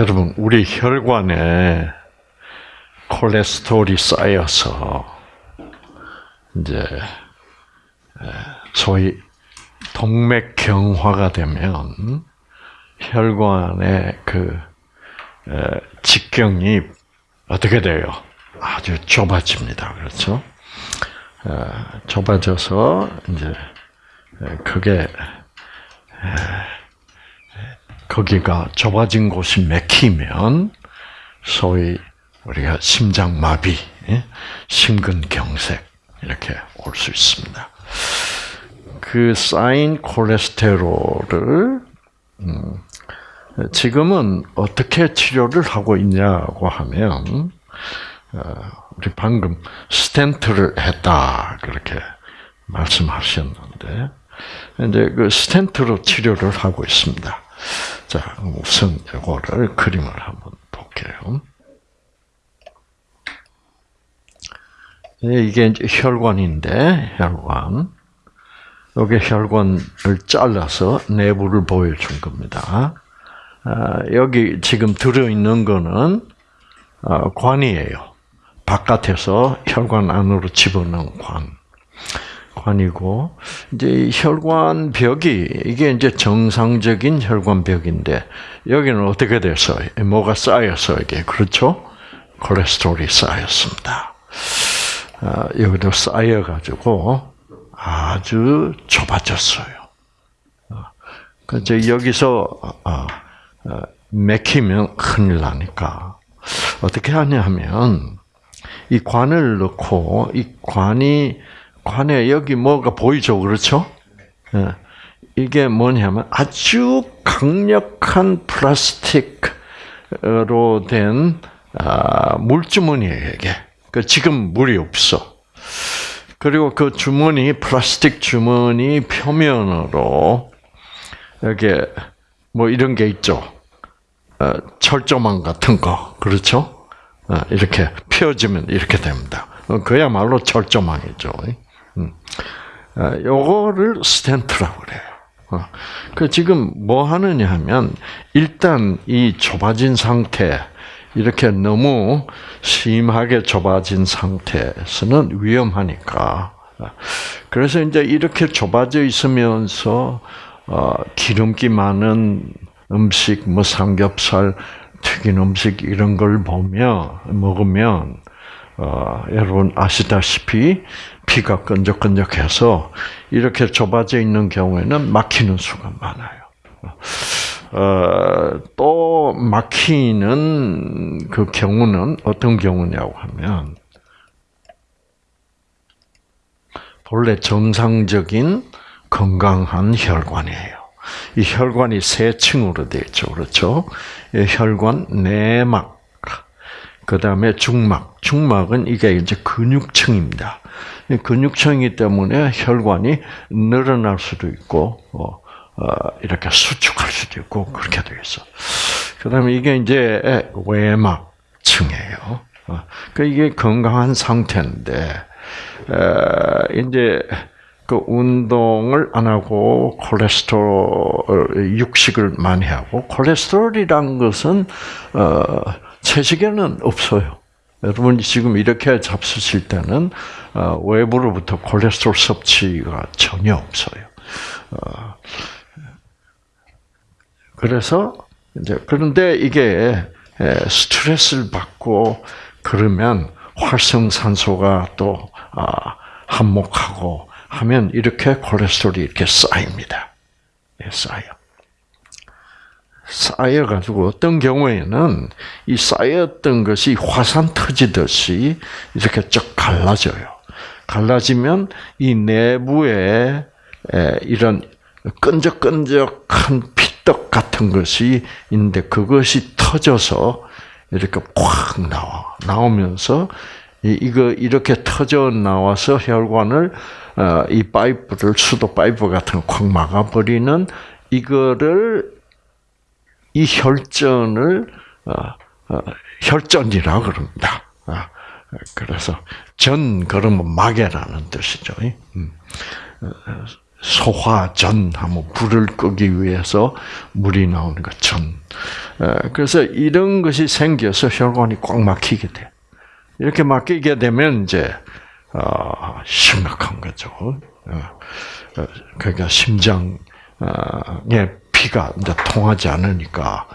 여러분, 우리 혈관에 콜레스테롤이 쌓여서 이제 소위 동맥경화가 되면 혈관의 그 직경이 어떻게 돼요? 아주 좁아집니다. 그렇죠? 좁아져서 이제 그게 거기가 좁아진 곳이 맥히면 소위 우리가 심장마비, 심근경색 이렇게 올 수 있습니다. 그 쌓인 콜레스테롤을 음, 지금은 어떻게 치료를 하고 있냐고 하면 어, 우리 방금 스텐트를 했다 그렇게 말씀하셨는데 이제 그 스텐트로 치료를 하고 있습니다. 자 우선 이거를 그림을 한번 볼게요. 이게 이제 혈관인데 혈관 여기 혈관을 잘라서 내부를 보여준 겁니다. 아, 여기 지금 들어있는 거는 어, 관이에요. 바깥에서 혈관 안으로 집어넣은 관. 관이고, 이제 혈관 벽이, 이게 이제 정상적인 혈관 벽인데, 여기는 어떻게 돼서, 뭐가 쌓여서 이게, 그렇죠? 콜레스테롤이 쌓였습니다. 아, 여기도 쌓여가지고, 아주 좁아졌어요. 어, 그래서 여기서, 어, 어, 맥히면 큰일 나니까 어떻게 하냐 하면 이 관을 넣고 이 관이 관에 여기 뭐가 보이죠, 그렇죠? 예. 이게 뭐냐면 아주 강력한 플라스틱으로 된 아, 물주머니예요, 이게. 그 지금 물이 없어. 그리고 그 주머니, 플라스틱 주머니 표면으로 여기 뭐 이런 게 있죠. 어, 철조망 같은 거, 그렇죠? 어, 이렇게 펴지면 이렇게 됩니다. 어, 그야말로 철조망이죠. 음. 요거를 스텐트라고 그래요. 그 지금 뭐 하느냐 하면 일단 이 좁아진 상태 이렇게 너무 심하게 좁아진 상태에서는 위험하니까 그래서 이제 이렇게 좁아져 있으면서 어, 기름기 많은 음식, 뭐 삼겹살, 튀긴 음식 이런 걸 보면 먹으면 어, 여러분 아시다시피 피가 끈적끈적해서 이렇게 좁아져 있는 경우에는 막히는 수가 많아요. 어, 또 막히는 그 경우는 어떤 경우냐고 하면 본래 정상적인 건강한 혈관이에요. 이 혈관이 세 층으로 되어 있죠. 그렇죠? 혈관, 내막, 그 다음에 중막. 중막은 이게 이제 근육층입니다. 근육층이기 때문에 혈관이 늘어날 수도 있고, 어, 어, 이렇게 수축할 수도 있고, 그렇게 되어 있어. 그 다음에 이게 이제 외막층이에요. 어, 그 이게 건강한 상태인데, 이제 그 운동을 안 하고 콜레스테롤 육식을 많이 하고 콜레스테롤이란 것은 어, 채식에는 없어요. 여러분이 지금 이렇게 잡수실 때는 어, 외부로부터 콜레스테롤 섭취가 전혀 없어요. 어, 그래서 이제 그런데 이게 스트레스를 받고 그러면 활성산소가 또 아, 한몫하고 하면 이렇게 콜레스테롤이 이렇게 쌓입니다. 네, 쌓여. 쌓여가지고 어떤 경우에는 이 쌓였던 것이 화산 터지듯이 이렇게 쭉 갈라져요. 갈라지면 이 내부에 이런 끈적끈적한 피떡 같은 것이 있는데 그것이 터져서 이렇게 꽉 나와 나오면서 이거 이렇게 터져 나와서 혈관을 어, 이 파이프를 수도 파이프 같은 거콱 막아버리는 이거를 이 혈전을 어, 어, 혈전이라 그럽니다. 그래서 전 그러면 막이라는 뜻이죠. 음. 소화전 하면 불을 끄기 위해서 물이 나오는 것 전. 그래서 이런 것이 생겨서 혈관이 꽉 막히게 돼. 이렇게 막히게 되면 이제 어, 심각한 거죠. 그러니까 심장에 피가 이제 통하지 않으니까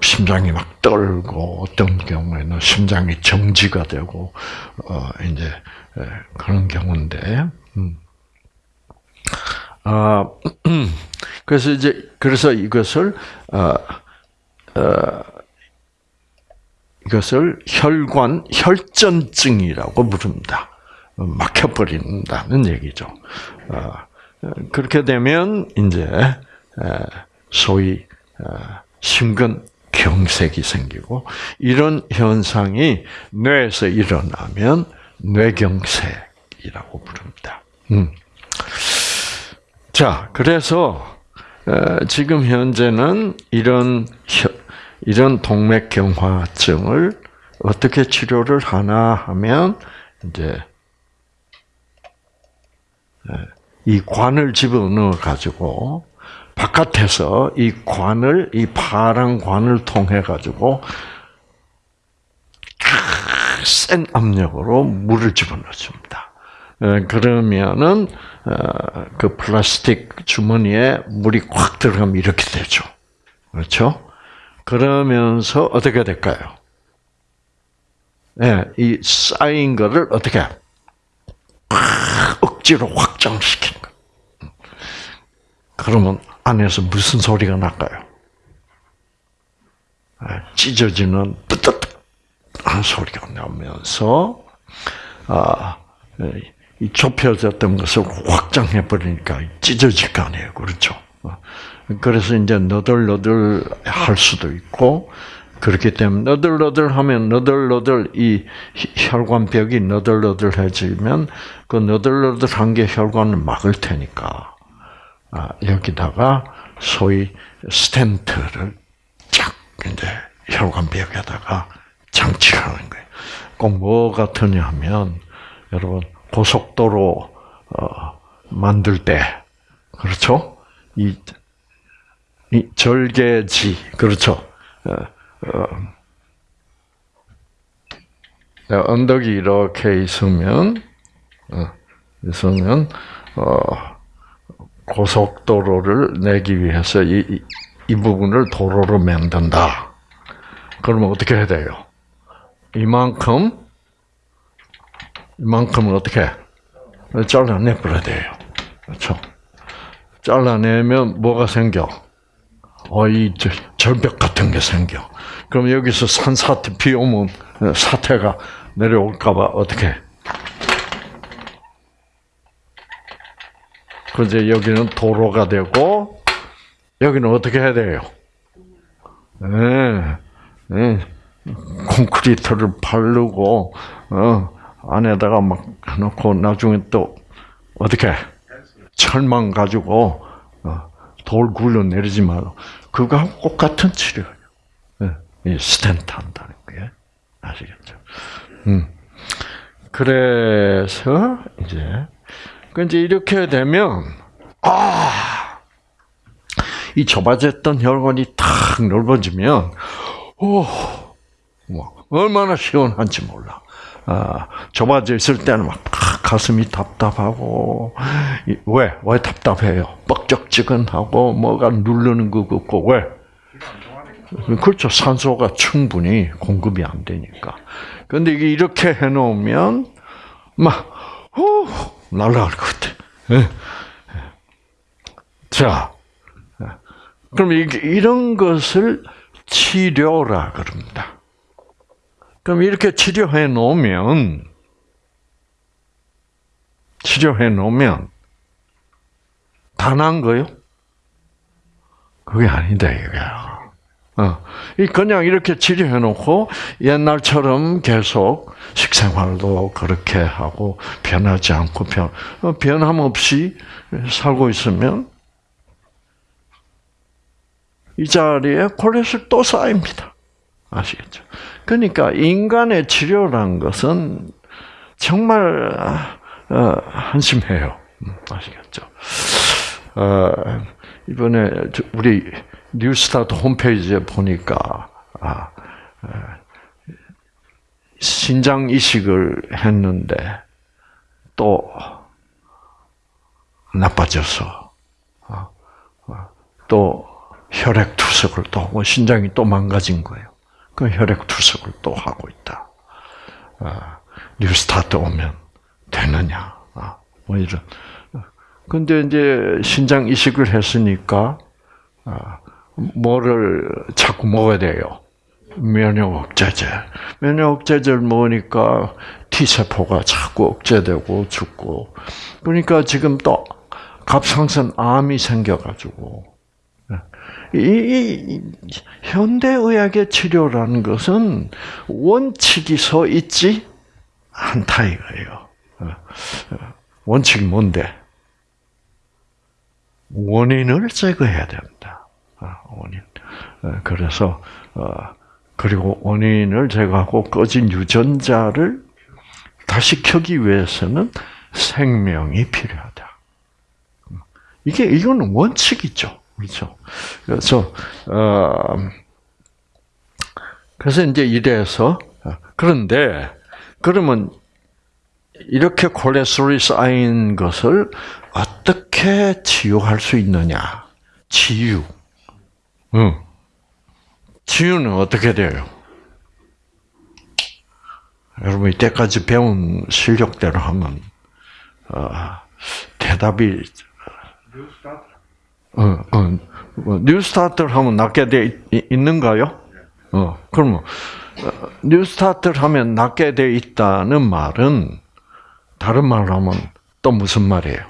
심장이 막 떨고 어떤 경우에는 심장이 정지가 되고 어 이제 그런 경우인데 음. 아 그래서 이제 그래서 이것을 어, 어, 이것을 혈관 혈전증이라고 부릅니다. 막혀버린다는 얘기죠. 어, 그렇게 되면 이제 소위 심근 경색이 생기고 이런 현상이 뇌에서 일어나면 뇌경색이라고 부릅니다. 음. 자, 그래서 지금 현재는 이런 이런 동맥경화증을 어떻게 치료를 하나 하면 이제 이 관을 집어넣어 가지고 바깥에서 이 관을 이 파란 관을 통해 가지고 센 압력으로 물을 집어넣어 줍니다. 그러면은 어, 그 플라스틱 주머니에 물이 꽉 들어가면 이렇게 되죠. 그렇죠? 그러면서 어떻게 될까요? 예, 이 쌓인 거를 어떻게 억지로 확장시키는 거. 그러면 안에서 무슨 소리가 날까요? 예, 찢어지는 뜨뜻한 소리가 나면서 아, 예, 이 좁혀졌던 것을 확장해 버리니까 찢어질 거 아니에요, 그렇죠? 그래서 이제 너덜너덜 할 수도 있고 그렇기 때문에 너덜너덜하면 너덜너덜 이 혈관벽이 너덜너덜해지면 그 너덜너덜한 게 혈관을 막을 테니까 아, 여기다가 소위 스텐트를 쫙 이제 혈관벽에다가 장치하는 거예요. 꼭 뭐 같으냐 하면 여러분 고속도로 어, 만들 때 그렇죠? 이, 이 절개지 그렇죠? 어, 어, 언덕이 이렇게 있으면 어, 있으면 어, 고속도로를 내기 위해서 이, 이, 이 부분을 도로로 만든다. 그러면 어떻게 해야 돼요? 이만큼 이만큼은 어떻게 잘라내버려야 돼요. 그렇죠? 잘라내면 뭐가 생겨? 어, 이 절벽 같은 게 생겨. 그럼 여기서 산사태 비 오면 사태가 내려올까봐 어떻게? 그제 여기는 도로가 되고 여기는 어떻게 해야 돼요? 네, 네. 콘크리트를 바르고 어, 안에다가 막 해놓고 나중에 또 어떻게 철망 가지고 어, 돌 굴러 내리지 말고 그거하고 똑같은 치료예요. 예, 이 스탠트 한다는 게 아시겠죠? 음. 그래서 이제 그 이제 이렇게 되면 아. 이 좁아졌던 혈관이 탁 넓어지면, 오, 뭐, 얼마나 시원한지 몰라. 아, 좁아져 있을 때는 막 가슴이 답답하고 왜? 왜 답답해요? 뻑적지근하고 뭐가 누르는 것 같고 왜? 그렇죠. 산소가 충분히 공급이 안 되니까. 근데 이렇게 해놓으면 막 후, 날아갈 것 같아. 예. 자, 그럼 이런 것을 치료라 그럽니다. 그럼 이렇게 치료해 놓으면 치료해 놓으면 단한 거요? 그게 아니다 이거야. 어, 그냥 이렇게 치료해 놓고 옛날처럼 계속 식생활도 그렇게 하고 변하지 않고 변 어, 변함 없이 살고 있으면 이 자리에 콜레스테롤 또 쌓입니다. 아시겠죠? 그러니까 인간의 치료란 것은 정말 어, 한심해요. 음, 아시겠죠? 어, 이번에 우리 뉴스타트 홈페이지에 보니까 아, 신장 이식을 했는데 또 나빠져서 아, 아, 또 혈액 투석을 또뭐 신장이 또 망가진 거예요. 그 혈액 투석을 또 하고 있다. 뉴스타트 오면 되느냐? 뭐 이런. 근데 이제 신장 이식을 했으니까 뭐를 자꾸 먹어야 돼요. 면역 억제제. 면역 억제제를 먹으니까 T 세포가 자꾸 억제되고 죽고. 그러니까 지금 또 갑상선 암이 생겨가지고 이, 이 현대 의학의 치료라는 것은 원칙이 서 있지 않다 이거예요. 원칙이 뭔데? 원인을 제거해야 된다. 원인. 그래서 그리고 원인을 제거하고 꺼진 유전자를 다시 켜기 위해서는 생명이 필요하다. 이게 이거는 원칙이죠, 그렇죠? 그래서 어, 그래서 이제 이래서 그런데 그러면 이렇게 콜레스테롤이 쌓인 것을 어떻게 치유할 수 있느냐? 치유. 응. 치유는 어떻게 돼요? 여러분 이때까지 배운 실력대로 하면 어, 대답이 어, 어, 뭐, 뉴스타트를 하면 낫게 돼 있는가요? 어, 그러면 어, 뉴스타트를 하면 낫게 돼 있다는 말은 다른 말로 하면 또 무슨 말이에요?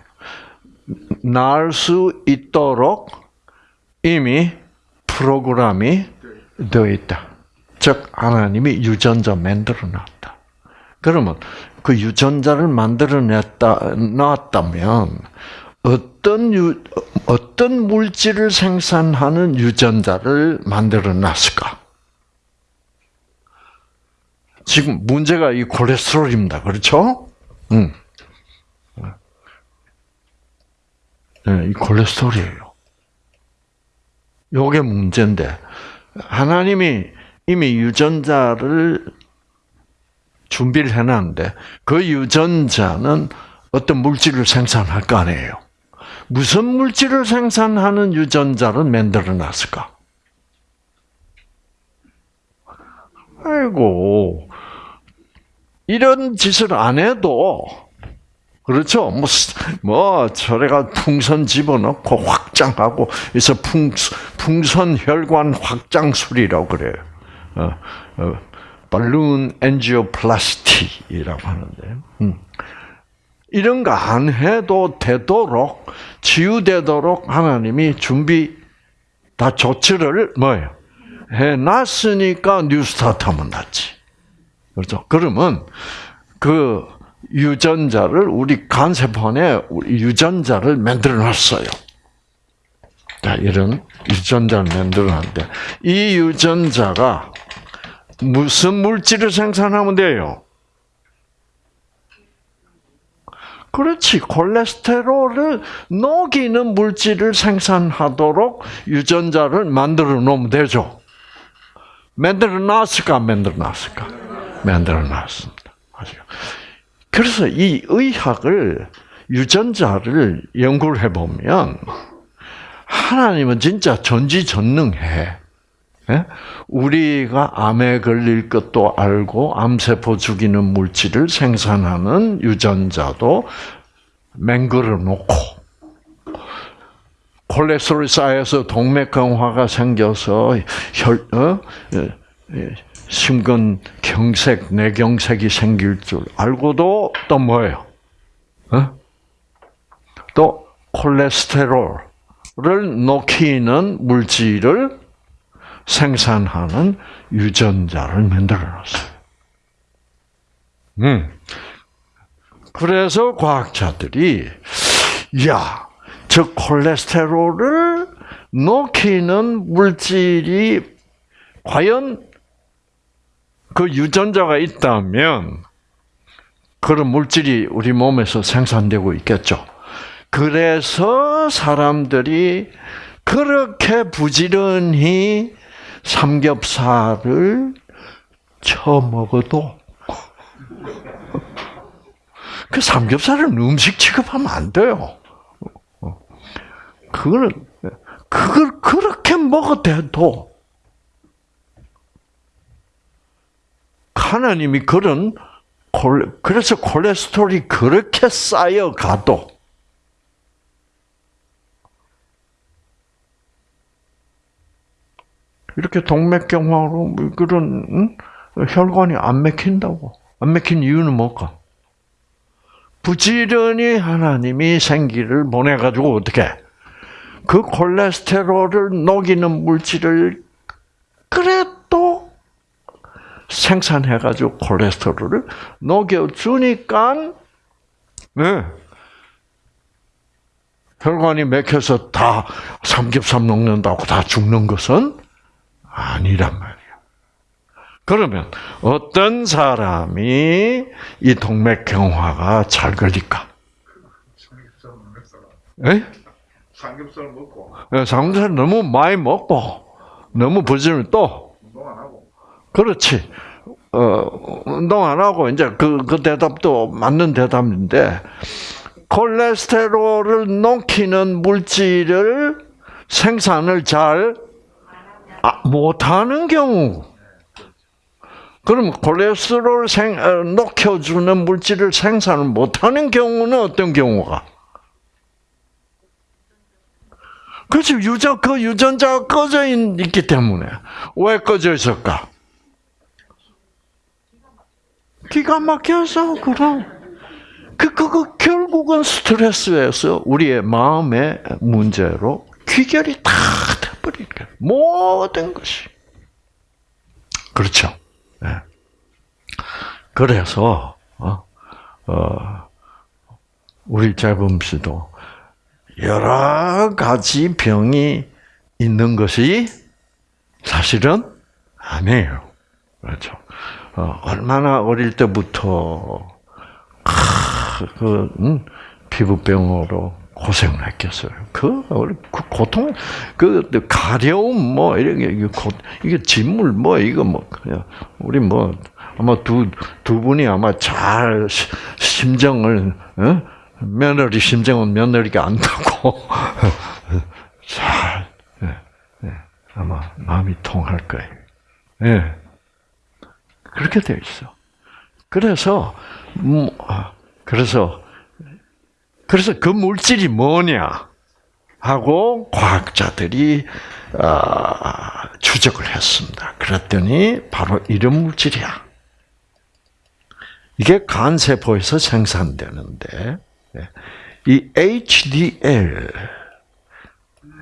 날 수 있도록 이미 프로그램이 되어 있다. 즉 하나님이 유전자 만들어 놨다. 그러면 그 유전자를 만들어 냈다 놨다면 어떤 유, 어떤 물질을 생산하는 유전자를 만들어 놨을까? 지금 문제가 이 콜레스테롤입니다. 그렇죠? 응. 네, 이 콜레스테롤이에요. 요게 문제인데 하나님이 이미 유전자를 준비를 해놨는데 그 유전자는 어떤 물질을 생산할 거 아니에요. 무슨 물질을 생산하는 유전자를 만들어 놨을까? 아이고, 이런 짓을 안 해도, 그렇죠? 뭐, 뭐, 저래가 풍선 집어넣고 확장하고, 그래서 풍, 풍선 혈관 확장술이라고 그래요. 어, 어, 발룬 엔지오플라스티라고 하는데, 음. 이런 거 안 해도 되도록 치유되도록 하나님이 준비 다 조치를 뭐예요? 해놨으니까 뉴스타트 하면 낫지. 그렇죠? 그러면 그 유전자를 우리 간세포 안에 유전자를 만들어 놨어요. 자, 이런 유전자를 만들어 놨는데 이 유전자가 무슨 물질을 생산하면 돼요? 그렇지. 콜레스테롤을 녹이는 물질을 생산하도록 유전자를 만들어 놓으면 되죠. 만들어 놨을까, 만들어 놨을까? 만들어 놨습니다. 그래서 이 의학을, 유전자를 연구를 해보면, 하나님은 진짜 전지전능해. 예? 우리가 암에 걸릴 것도 알고 암세포 죽이는 물질을 생산하는 유전자도 맹글어 놓고 콜레스테롤이 쌓여서 동맥경화가 생겨서 혈, 어? 심근 경색, 뇌경색이 생길 줄 알고도 또 뭐예요? 어? 또 콜레스테롤을 녹이는 물질을 생산하는 유전자를 만들어 놨어요. 음. 그래서 과학자들이 야, 저 콜레스테롤을 녹이는 물질이 과연 그 유전자가 있다면 그런 물질이 우리 몸에서 생산되고 있겠죠. 그래서 사람들이 그렇게 부지런히 삼겹살을 처먹어도 그 삼겹살은 음식 취급하면 안 돼요. 그거는 그걸 그렇게 먹어대도 하나님이 그런 그래서 콜레스테롤이 그렇게 쌓여가도 이렇게 동맥경화로 그런 응? 혈관이 안 맥힌다고. 안 맥힌 이유는 뭘까? 부지런히 하나님이 생기를 보내가지고 어떻게 그 콜레스테롤을 녹이는 물질을 그래도 생산해가지고 콜레스테롤을 녹여주니까 네. 혈관이 맥혀서 다 삼겹살 먹는다고 다 죽는 것은 아니란 말이에요. 그러면 어떤 사람이 이 동맥경화가 잘 걸릴까? 삼겹살 먹는 에? 삼겹살 먹고 예, 삼겹살 너무 많이 먹고 너무 부지런히 또 그렇지. 어, 운동 안 하고 이제 그, 그 대답도 맞는 대답인데 콜레스테롤을 녹이는 물질을 생산을 잘 아, 못하는 경우 그럼 콜레스테롤 생, 어, 녹여주는 물질을 생산을 못하는 경우는 어떤 경우가? 그렇지 유전 그 유전자가 꺼져 있, 있기 때문에 왜 꺼져 있을까? 기가 막혀서 그럼 그 그거 결국은 스트레스에서 우리의 마음의 문제로 귀결이 다 돼버리게 모든 것이 그렇죠. 네. 그래서 어, 어, 우리 재범 씨도 여러 가지 병이 있는 것이 사실은 아니에요. 그렇죠. 어, 얼마나 어릴 때부터 그 음, 피부병으로 고생을 했겠어요. 그, 그 고통, 그 가려움 뭐 이런 게 이게 진물 뭐 이거 뭐 그냥 우리 뭐 아마 두 두 분이 아마 잘 심정을 어? 며느리 심정은 며느리가 안다고 잘 네, 네, 아마 마음이 통할 거예요. 네. 그렇게 되어 있어. 그래서 음, 그래서 그래서 그 물질이 뭐냐 하고 과학자들이 어, 추적을 했습니다. 그랬더니 바로 이런 물질이야. 이게 간 세포에서 생산되는데 예, 이 HDL,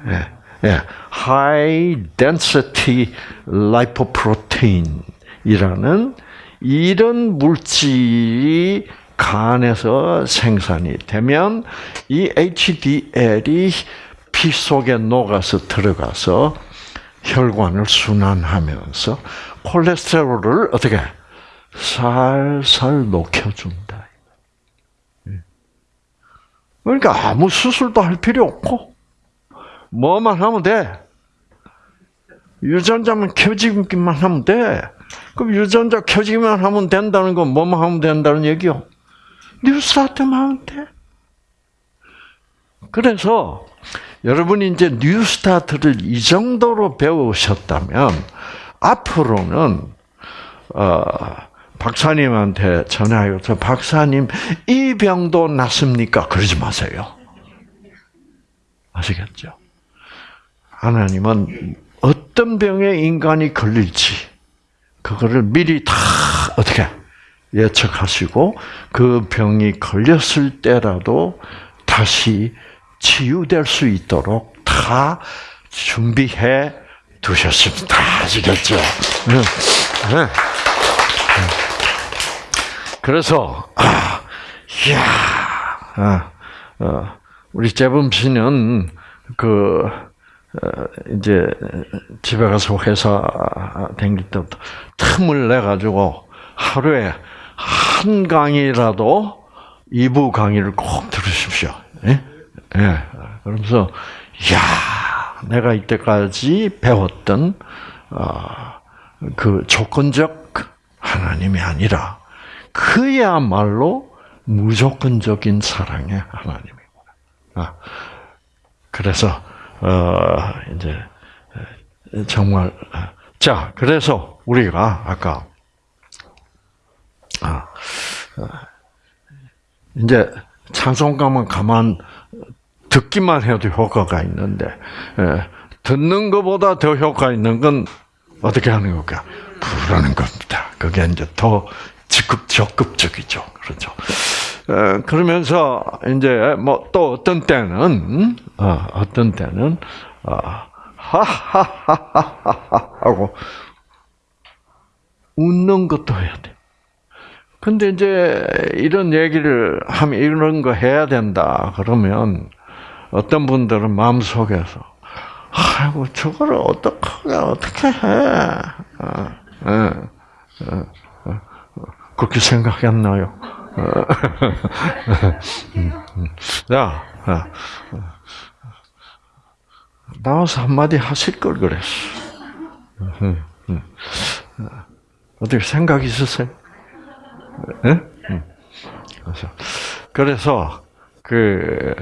예, 예, High Density Lipoprotein 이라는 이런 물질이 간에서 생산이 되면 이 HDL이 피 속에 녹아서 들어가서 혈관을 순환하면서 콜레스테롤을 어떻게 살살 녹여준다. 그러니까 아무 수술도 할 필요 없고 뭐만 하면 돼. 유전자만 켜지기만 하면 돼. 그럼 유전자 켜지기만 하면 된다는 건 뭐만 하면 된다는 얘기요? 뉴스타트만 하면 돼. 그래서 여러분이 이제 뉴스타트를 이 정도로 배우셨다면 앞으로는 어, 박사님한테 전화해서 박사님 이 병도 낫습니까? 그러지 마세요. 아시겠죠? 하나님은 어떤 병에 인간이 걸릴지 그거를 미리 다 어떻게 예측하시고 그 병이 걸렸을 때라도 다시 치유될 수 있도록 다 준비해 두셨습니다. 아시겠죠? 네. 네. 그래서 아, 이야, 아, 어, 우리 재범 씨는 그 어, 이제 집에 가서 회사 다닐 때부터 틈을 내 가지고 하루에 한 강의라도 이부 강의를 꼭 들으십시오. 예? 예. 그러면서 야, 내가 이때까지 배웠던 어, 그 조건적 하나님이 아니라 그야말로 무조건적인 사랑의 하나님이구나. 아, 그래서 어, 이제 정말 자 그래서 우리가 아까 아, 어, 이제 찬송가만 가만 듣기만 해도 효과가 있는데 예, 듣는 것보다 더 효과 있는 건 어떻게 하는 걸까? 부르는 겁니다. 그게 이제 더 적극 적극적이죠. 그렇죠. 어, 그러면서 이제 뭐 또 어떤 때는 어, 어떤 때는 어, 하하하하하 하고 웃는 것도 해야 돼. 근데 이제 이런 얘기를 하면 이런 거 해야 된다. 그러면 어떤 분들은 마음 속에서 아이고 저거를 어떻게 어떻게 해? 어, 어, 어, 그렇게 생각했나요? 자, 나와서 한마디 하실 걸 그랬어. 어떻게 생각 있으세요? 예? 그래서, 그래서, 그,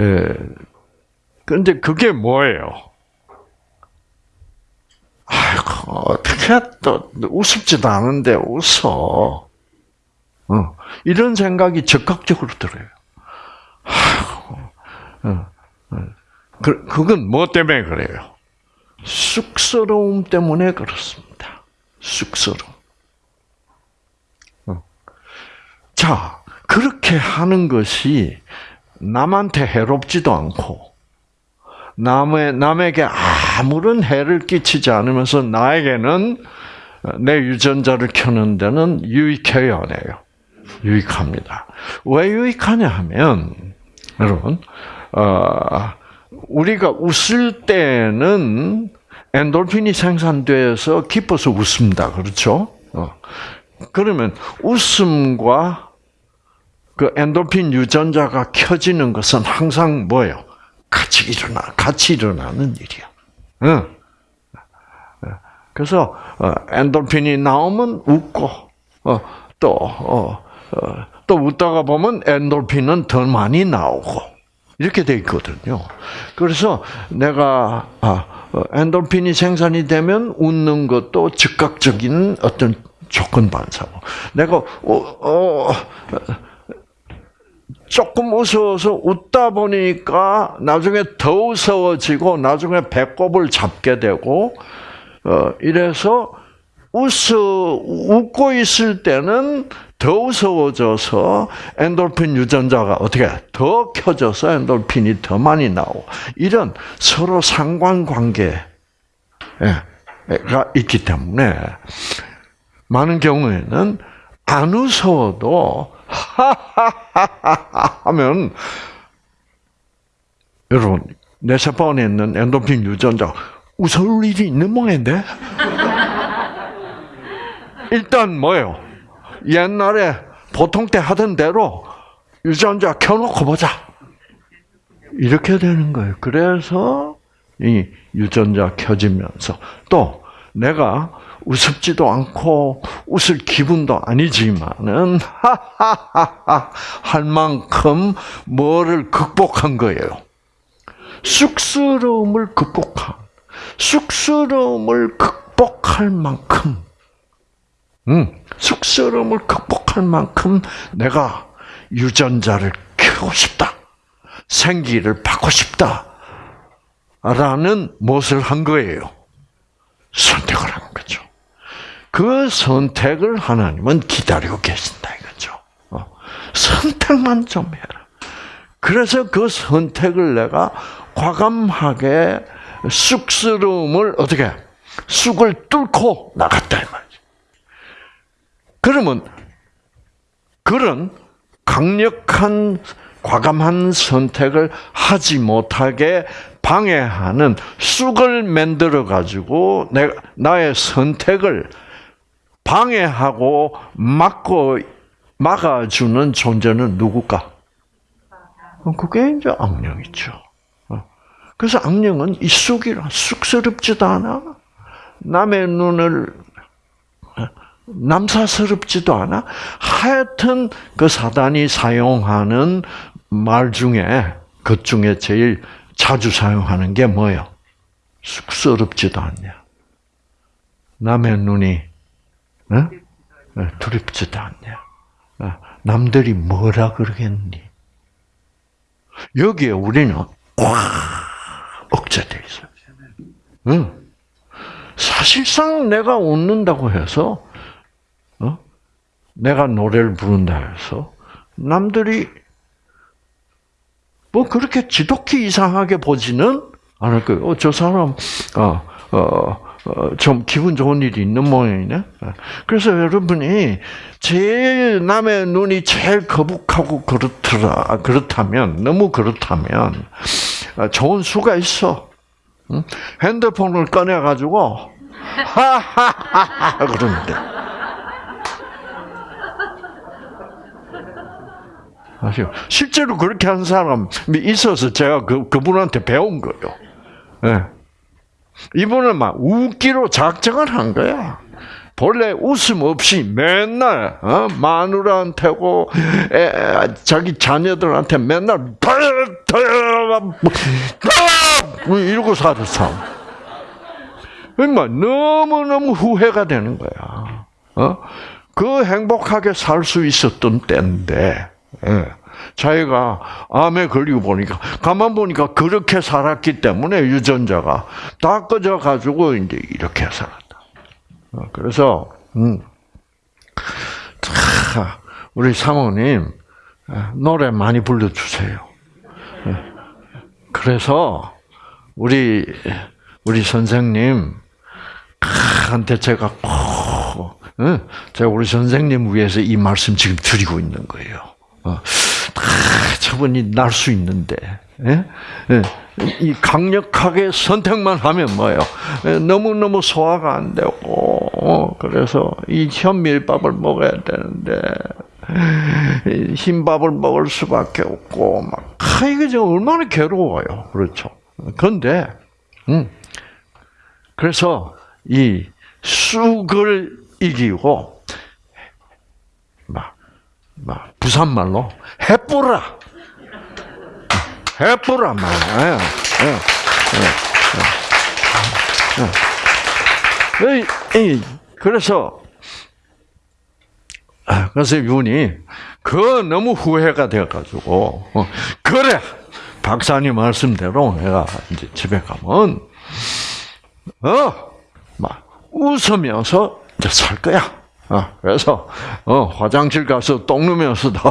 에, 근데 그게 뭐예요? 아이고, 어떻게 또, 우습지도 않은데 웃어. 어, 이런 생각이 적극적으로 들어요. 어, 어. 그, 그건 뭐 때문에 그래요? 쑥스러움 때문에 그렇습니다. 쑥스러움. 자, 그렇게 하는 것이 남한테 해롭지도 않고, 남의, 남에게 아무런 해를 끼치지 않으면서 나에게는 내 유전자를 켜는 데는 유익해요, 안 해요? 유익합니다. 왜 유익하냐 하면, 여러분, 어, 우리가 웃을 때는 엔돌핀이 생산돼서 기뻐서 웃습니다. 그렇죠? 어. 그러면 웃음과 그 엔돌핀 유전자가 켜지는 것은 항상 뭐예요? 같이 일어나, 같이 일어나는 일이야. 응. 그래서 어, 엔돌핀이 나오면 웃고 어, 또 어, 또 웃다가 보면 엔돌핀은 더 많이 나오고 이렇게 돼 있거든요. 그래서 내가 아, 엔돌핀이 생산이 되면 웃는 것도 즉각적인 어떤 조건 반사고 내가 어, 어, 조금 웃어서 웃다 보니까 나중에 더 웃어지고 나중에 배꼽을 잡게 되고 어, 이래서 웃어 웃고 있을 때는 더 우스워져서 엔돌핀 유전자가 어떻게 더 켜져서 엔돌핀이 더 많이 나오고 이런 서로 상관관계가 있기 때문에 많은 경우에는 안 웃어도 하하하하 하면 여러분 내 세포 안에 있는 엔도핀 유전자 웃을 일이 있는 모양인데 일단 뭐예요? 옛날에 보통 때 하던 대로 유전자 켜놓고 보자 이렇게 되는 거예요. 그래서 이 유전자 켜지면서 또 내가 우습지도 않고 웃을 기분도 아니지만은 하하하하 할 만큼 뭐를 극복한 거예요. 쑥스러움을 극복한 쑥스러움을 극복할 만큼 음, 쑥스러움을 극복할 만큼 내가 유전자를 키우고 싶다. 생기를 받고 싶다. 라는 무엇을 한 거예요? 선택을 한 거죠. 그 선택을 하나님은 기다리고 계신다 이거죠. 어. 선택만 좀 해라. 그래서 그 선택을 내가 과감하게 쑥스러움을 어떻게 쑥을 뚫고 나갔다 이 말이죠. 그러면 그런 강력한 과감한 선택을 하지 못하게 방해하는 쑥을 만들어 가지고 내가 나의 선택을 방해하고 막고 막아주는 존재는 누굴까? 어, 그게 이제 악령이죠. 어. 그래서 악령은 이 쑥이라 쑥스럽지도 않아. 남의 눈을 어, 남사스럽지도 않아. 하여튼 그 사단이 사용하는 말 중에 그 중에 제일 자주 사용하는 게 뭐요? 쑥스럽지도 않냐. 남의 눈이 어? 어, 두렵지도 않냐. 어, 남들이 뭐라 그러겠니? 여기에 우리는 꽉 억제돼 있어요. 응. 사실상 내가 웃는다고 해서, 어? 내가 노래를 부른다 해서, 남들이 뭐 그렇게 지독히 이상하게 보지는 않을 거예요. 어, 저 사람, 어, 어, 어, 좀 기분 좋은 일이 있는 모양이네. 그래서 여러분이 제일 남의 눈이 제일 거북하고 그렇더라 그렇다면 너무 그렇다면 어, 좋은 수가 있어. 핸드폰을 꺼내 가지고 하하하하 그러면 돼. 아시죠? 실제로 그렇게 한 사람이 있어서 제가 그 그분한테 배운 거예요. 네. 이분은 막 웃기로 작정을 한 거야. 본래 웃음 없이 맨날 어? 마누라한테고 에, 자기 자녀들한테 맨날 뭐 이러고 살았어. 정말 너무 너무 후회가 되는 거야. 어? 그 행복하게 살 수 있었던 때인데 예. 자기가 암에 걸리고 보니까 가만 보니까 그렇게 살았기 때문에 유전자가 다 꺼져 가지고 이제 이렇게 살았다. 어, 그래서 음, 우리 사모님 어, 노래 많이 불러주세요. 어, 그래서 우리 우리 선생님 한테 제가 꼭 제가 우리 선생님 위해서 이 말씀 지금 드리고 있는 거예요. 저분이 날 수 있는데 예? 예. 이 강력하게 선택만 하면 뭐예요? 예, 너무 너무 소화가 안 되고 어, 그래서 이 현밀밥을 먹어야 되는데 흰밥을 먹을 수밖에 없고 막 아, 이게 지금 얼마나 괴로워요, 그렇죠? 그런데 음, 그래서 이 쑥을 이기고 막, 막 부산말로 해뿌라 해뿌란 말이야. 예, 예, 예. 그래서 아, 그래서 윤이 그 너무 후회가 돼가지고 어, 그래 박사님 말씀대로 내가 이제 집에 가면 어막 웃으면서 이제 살 거야. 어, 그래서 어, 화장실 가서 똥 누면서도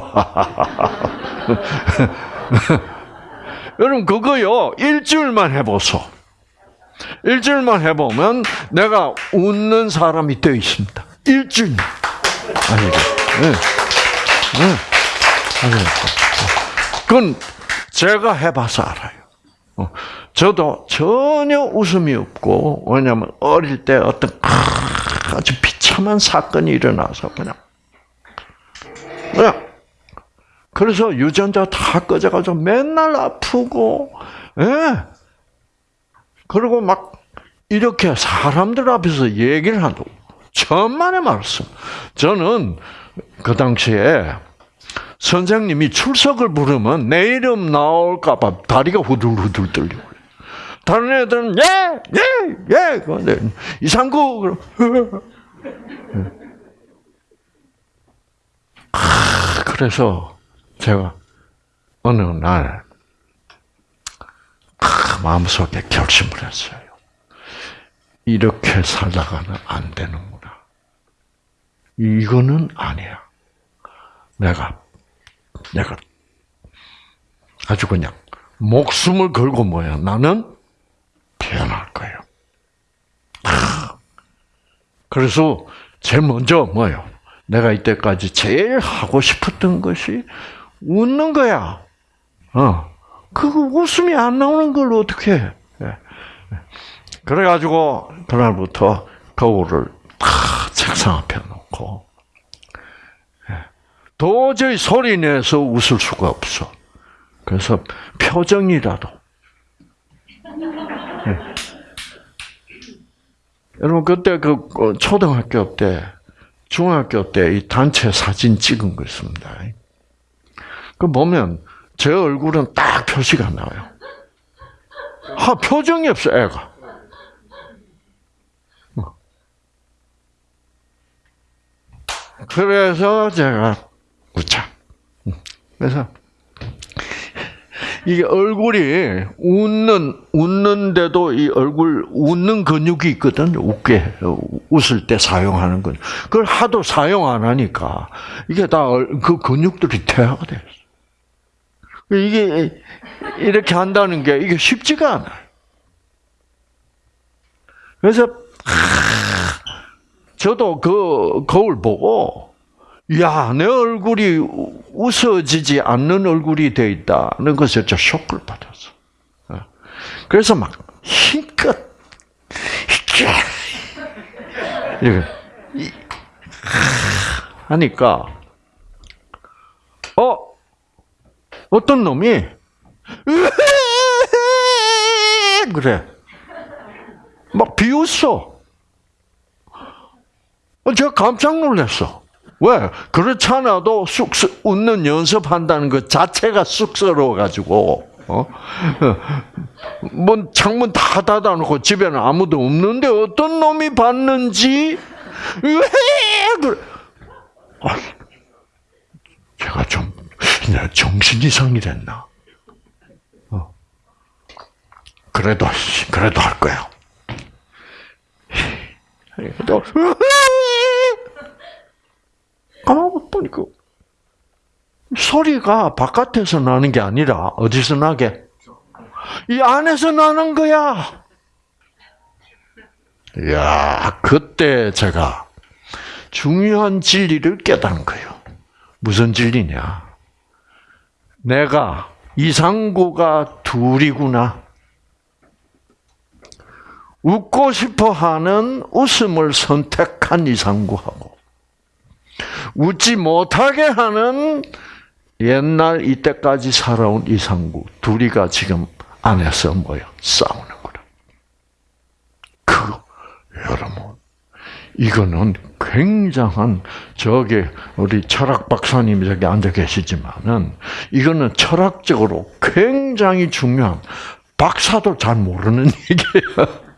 여러분 그거요 일주일만 해보소. 일주일만 해보면 내가 웃는 사람이 되어 있습니다. 일주일. 아니죠. 네. 네. 그건 제가 해봐서 알아요. 어, 저도 전혀 웃음이 없고 왜냐하면 어릴 때 어떤 아주 비참한 사건이 일어나서 그냥 그냥 그래서 유전자 다 꺼져가지고 맨날 아프고, 예. 그리고 막 이렇게 사람들 앞에서 얘기를 한다고. 천만의 말씀. 저는 그 당시에 선생님이 출석을 부르면 내 이름 나올까봐 다리가 후들후들 떨리고. 다른 애들은 예, 예, 예. 근데 이상구 그래서 제가 어느 날 마음속에 결심을 했어요. 이렇게 살다가는 안 되는구나. 이거는 아니야. 내가 내가 아주 그냥 목숨을 걸고 뭐야 나는 태어날 거예요. 그래서 제일 먼저 뭐요? 내가 이때까지 제일 하고 싶었던 것이 웃는 거야. 어. 그 웃음이 안 나오는 걸 어떻게 해? 예. 그래가지고, 그날부터 거울을 다 책상 앞에 놓고, 예. 도저히 소리 내서 웃을 수가 없어. 그래서 표정이라도 예. 여러분 그때 그 어, 초등학교 때, 중학교 때 이 단체 사진 찍은 거 있습니다. 그 보면 제 얼굴은 딱 표시가 나와요. 하 표정이 없어 애가. 어. 그래서 제가 웃자. 그래서 이게 얼굴이 웃는 웃는데도 이 얼굴 웃는 근육이 있거든. 웃게 웃을 때 사용하는 근. 그걸 하도 사용 안 하니까 이게 다 그 근육들이 퇴화가 돼. 이게 이렇게 한다는 게 이게 쉽지가 않아요. 그래서 저도 그 거울 보고 야, 내 얼굴이 웃어지지 않는 얼굴이 돼 있다는 것에 저 쇼크를 받았어. 어. 그래서 막 힘껏 이렇게 하니까 어 어떤 놈이 그래 막 비웃어. 제가 깜짝 놀랐어. 왜? 그렇잖아도 쑥스 웃는 연습한다는 것 자체가 쑥스러워가지고, 어? 뭐, 창문 다 닫아놓고 집에는 아무도 없는데 어떤 놈이 봤는지, 왜, 그래. 아, 제가 좀, 정신 이상이 됐나? 어. 그래도, 그래도 할 거야. 그래도, 까먹어 보니까 소리가 바깥에서 나는 게 아니라 어디서 나게? 이 안에서 나는 거야. 야, 그때 제가 중요한 진리를 깨달은 거예요. 무슨 진리냐? 내가 이상구가 둘이구나. 웃고 싶어 하는 웃음을 선택한 이상구하고 웃지 못하게 하는 옛날 이때까지 살아온 이상구 둘이가 지금 안에서 뭐야 싸우는 거라. 그 여러분 이거는 굉장한 저기 우리 철학 박사님이 저기 앉아 계시지만은 이거는 철학적으로 굉장히 중요한 박사도 잘 모르는 얘기예요.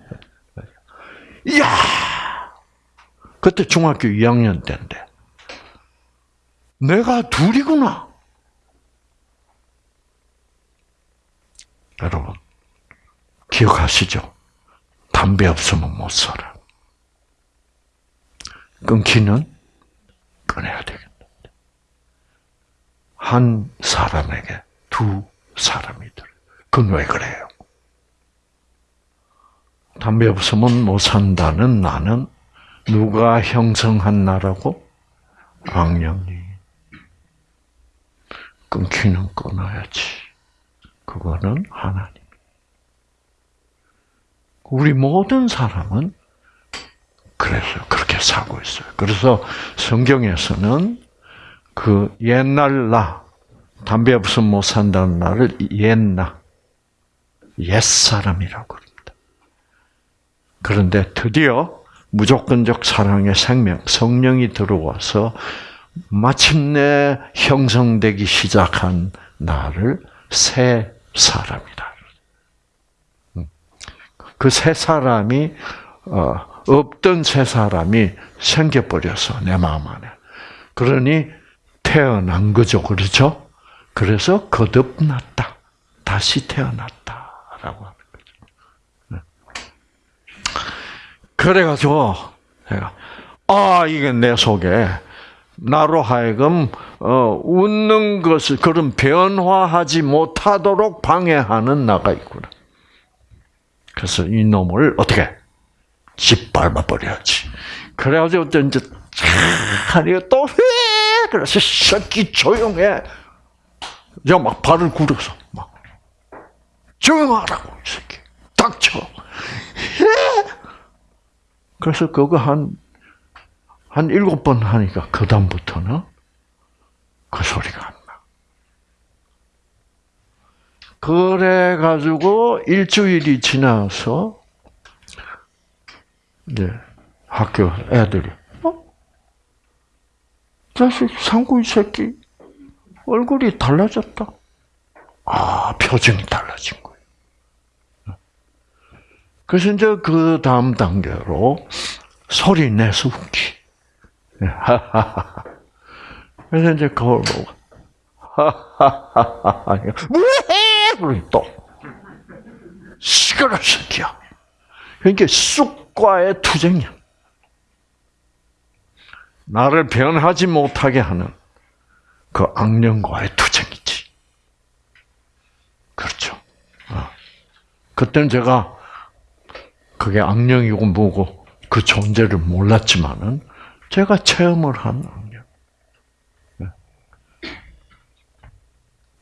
이야 그때 중학교 2학년 때인데 내가 둘이구나. 여러분, 기억하시죠? 담배 없으면 못 살아. 끊기는 끊어야 되겠다. 한 사람에게 두 사람이 들. 그건 왜 그래요? 담배 없으면 못 산다는 나는 누가 형성한 나라고? 악령이. 끊기는 끊어야지. 그거는 하나님. 우리 모든 사람은 그래서 그렇게 살고 있어요. 그래서 성경에서는 그 옛날 나, 담배 없으면 못 산다는 나를 옛나, 옛사람이라고 합니다. 그런데 드디어 무조건적 사랑의 생명, 성령이 들어와서 마침내 형성되기 시작한 나를 새 사람이다. 음. 그새 사람이 어, 없던 새 사람이 생겨버려서 내 마음 안에. 그러니 태어난 거죠, 그렇죠? 그래서 거듭났다, 다시 태어났다라고 하는 거죠. 네. 그래가지고 내가 아 이게 내 속에 나로 하여금 어, 웃는 것을 그런 변화하지 못하도록 방해하는 나가 있구나. 그래서 이 놈을 어떻게 짓밟아 버려야지. 그래가지고 이제 하니까 또 해. 그래서 새끼 조용해. 이제 막 발을 굴어서 막 조용하라고 이 새끼 닥쳐. 그래서 그거 한 한 일곱 번 하니까 그 다음부터는 그 소리가 안 나. 그래 가지고 일주일이 지나서 이제 학교 애들이 어? 자식 상구이 새끼 얼굴이 달라졌다. 아 표정이 달라진 거예요. 그래서 이제 그 다음 단계로 소리 내서 웃기. 그래서 이제 거울 보고 하하하하 뭐해? 그러니 또 시끄러 새끼야. 그러니까 쑥과의 투쟁이야. 나를 변하지 못하게 하는 그 악령과의 투쟁이지. 그렇죠. 어. 그때는 제가 그게 악령이고 뭐고 그 존재를 몰랐지만은 제가 체험을 한 악령. 네.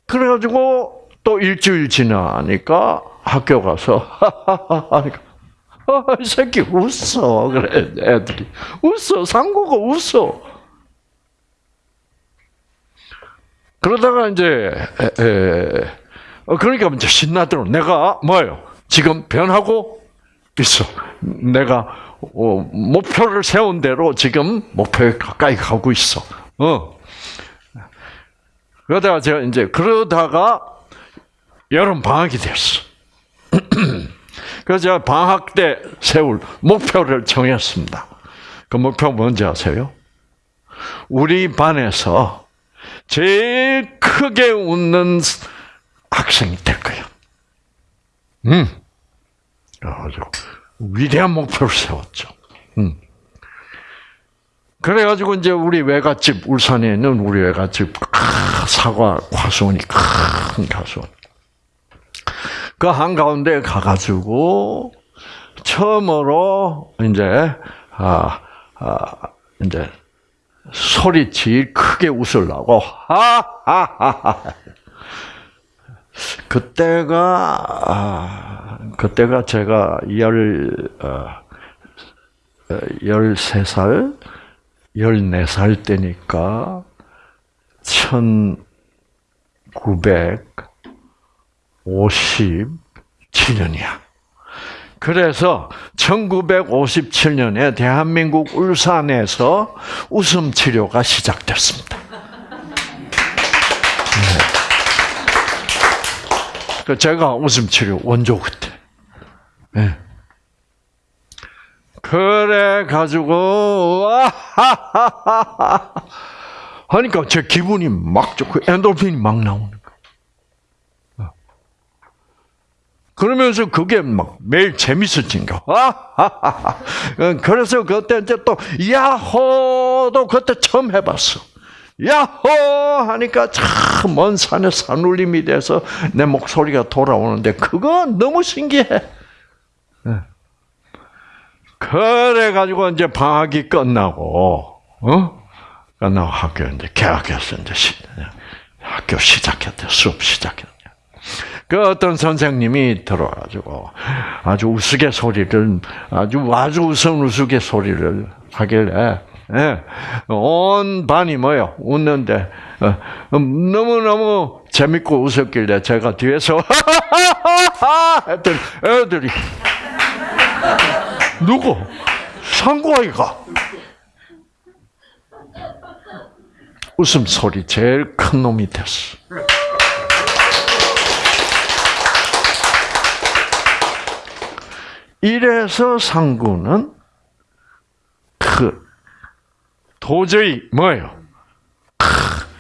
그래가지고 또 일주일 지나니까 학교 가서 하하하하 아, 이 새끼 웃어. 그래 애들이. 웃어. 상고가 웃어. 그러다가 이제 에, 에, 어, 그러니까 이제 신나더라 내가 뭐예요? 지금 변하고 있어. 내가 어, 목표를 세운 대로 지금 목표에 가까이 가고 있어 어 그러다가 제가 이제 그러다가 여름 방학이 됐어. 그래서 제가 방학 때 세울 목표를 정했습니다. 그 목표 뭔지 아세요? 우리 반에서 제일 크게 웃는 학생이 될 거야. 음. 아주 위대한 목표를 세웠죠. 음. 그래가지고 이제 우리 외갓집 울산에 있는 우리 외갓집 사과 과수원이 큰 과수원. 그 한가운데 가가지고 처음으로 이제 아, 아 이제 소리 제일 크게 웃으려고 하하하하 그때가 아, 그때가 제가 열 어, 열세 살, 열네 살 때니까 천구백오십칠년이야. 그래서 1957년에 대한민국 울산에서 웃음 치료가 시작됐습니다. 네. 제가 웃음 치료 원조 그때. 네. 그래 가지고 하니까 제 기분이 막 좋고 엔돌핀이 막 나오는 거야. 그러면서 그게 막 매일 재밌어진 거. 그래서 그때 이제 또 야호도 그때 처음 해봤어. 야호 하니까 참 먼 산에 산울림이 돼서 내 목소리가 돌아오는데 그거 너무 신기해. 그래 가지고 이제 방학이 끝나고 어 끝나고 학교 이제 개학해서 이제 시, 학교 시작했대 수업 시작했대. 그 어떤 선생님이 들어가지고 아주 우스갯 소리를 아주 아주 우스운 우스갯 소리를 하길래 예, 온 반이 뭐요 웃는데 어, 너무 너무 재밌고 웃었길래 제가 뒤에서 했더니 애들이 누구? 상구아이가. 웃음 소리 제일 큰 놈이 됐어. 이래서 상구는 그 도저히 뭐예요?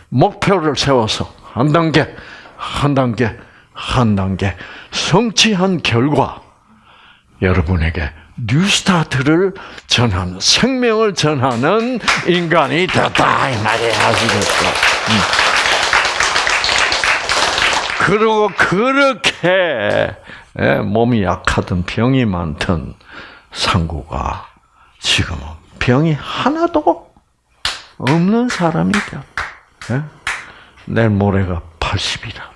목표를 세워서 한 단계, 한 단계, 한 단계 성취한 결과 여러분에게 뉴스타트를 전하는 생명을 전하는 인간이 됐다 이 말이야 아시겠죠? 그리고 그렇게 몸이 약하든 병이 많든 상구가 지금은 병이 하나도 없는 사람이 되었다. 내일 모레가 80이라도.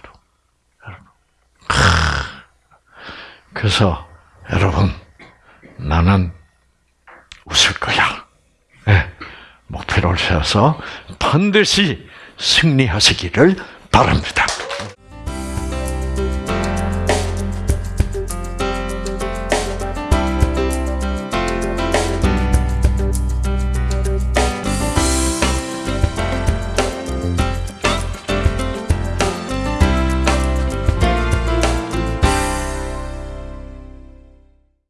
그래서 여러분 나는 웃을 거야. 네. 목표를 세워서 반드시 승리하시기를 바랍니다.